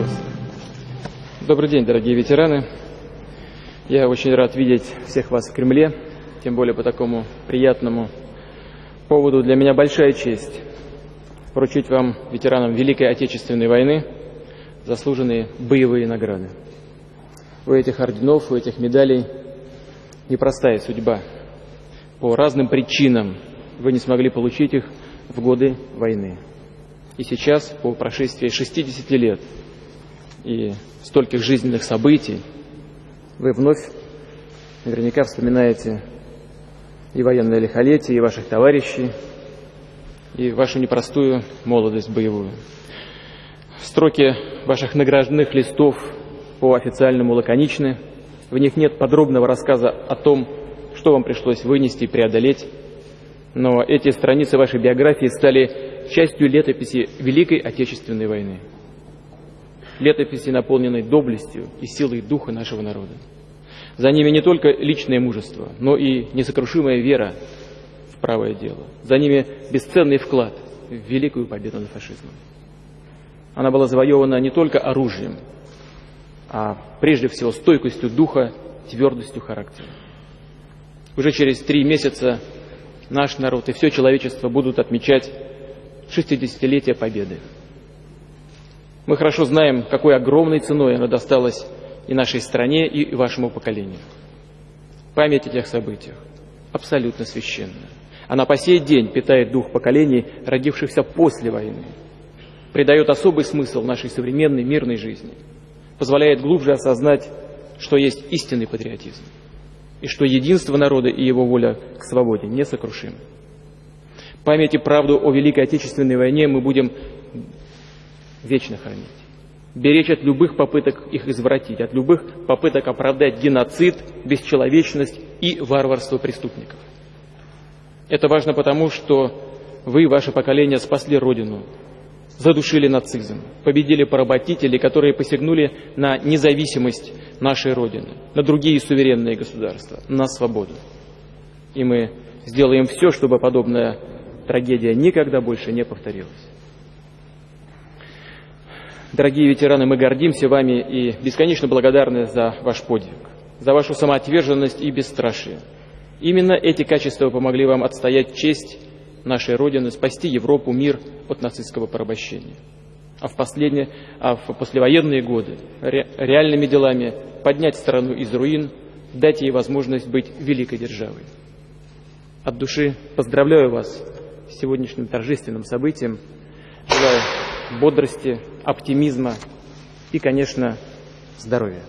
Вас. Добрый день, дорогие ветераны. Я очень рад видеть всех вас в Кремле, тем более по такому приятному поводу. Для меня большая честь вручить вам, ветеранам Великой Отечественной войны, заслуженные боевые награды. У этих орденов, у этих медалей непростая судьба. По разным причинам вы не смогли получить их в годы войны. И сейчас, по прошествии 60 лет и стольких жизненных событий, вы вновь наверняка вспоминаете и военное лихолетие, и ваших товарищей, и вашу непростую молодость боевую. Строки ваших награжденных листов по официальному лаконичны. В них нет подробного рассказа о том, что вам пришлось вынести и преодолеть. Но эти страницы вашей биографии стали частью летописи Великой Отечественной войны. Летописи, наполненной доблестью и силой духа нашего народа. За ними не только личное мужество, но и несокрушимая вера в правое дело. За ними бесценный вклад в великую победу над фашизмом. Она была завоевана не только оружием, а прежде всего стойкостью духа, твердостью характера. Уже через три месяца наш народ и все человечество будут отмечать 60-летие Победы. Мы хорошо знаем, какой огромной ценой она досталась и нашей стране, и вашему поколению. Память о тех событиях абсолютно священна. Она по сей день питает дух поколений, родившихся после войны, придает особый смысл нашей современной мирной жизни, позволяет глубже осознать, что есть истинный патриотизм, и что единство народа и его воля к свободе несокрушимы. Память и правду о Великой Отечественной войне мы будем вечно хранить. Беречь от любых попыток их извратить, от любых попыток оправдать геноцид, бесчеловечность и варварство преступников. Это важно потому, что вы, ваше поколение, спасли Родину, задушили нацизм, победили поработителей, которые посягнули на независимость нашей Родины, на другие суверенные государства, на свободу. И мы сделаем все, чтобы подобная трагедия никогда больше не повторилась. Дорогие ветераны, мы гордимся вами и бесконечно благодарны за ваш подвиг, за вашу самоотверженность и бесстрашие. Именно эти качества помогли вам отстоять честь нашей Родины, спасти Европу, мир от нацистского порабощения. А в, последние, а в послевоенные годы ре, реальными делами поднять страну из руин, дать ей возможность быть великой державой. От души поздравляю вас с сегодняшним торжественным событием. Желаю бодрости, оптимизма и, конечно, здоровья.